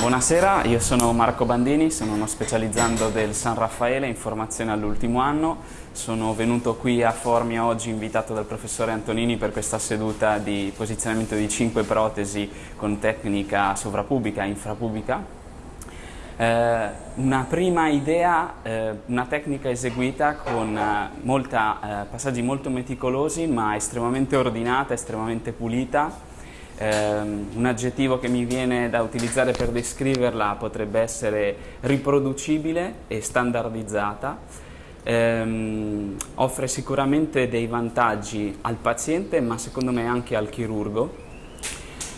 Buonasera, io sono Marco Bandini, sono uno specializzando del San Raffaele in formazione all'ultimo anno. Sono venuto qui a Formia oggi invitato dal professore Antonini per questa seduta di posizionamento di 5 protesi con tecnica sovrapubica e infrapubica. Eh, una prima idea, eh, una tecnica eseguita con eh, molta, passaggi molto meticolosi ma estremamente ordinata, estremamente pulita Um, un aggettivo che mi viene da utilizzare per descriverla potrebbe essere riproducibile e standardizzata. Um, offre sicuramente dei vantaggi al paziente ma secondo me anche al chirurgo.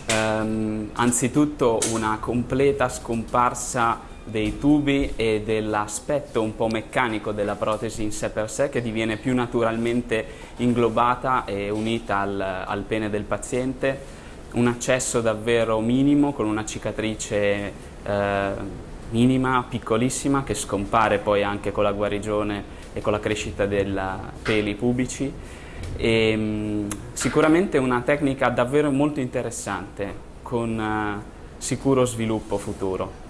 Um, anzitutto una completa scomparsa dei tubi e dell'aspetto un po' meccanico della protesi in sé per sé che diviene più naturalmente inglobata e unita al, al pene del paziente un accesso davvero minimo con una cicatrice eh, minima, piccolissima, che scompare poi anche con la guarigione e con la crescita dei peli pubici. E, mh, mm, sicuramente una tecnica davvero molto interessante, con uh, sicuro sviluppo futuro.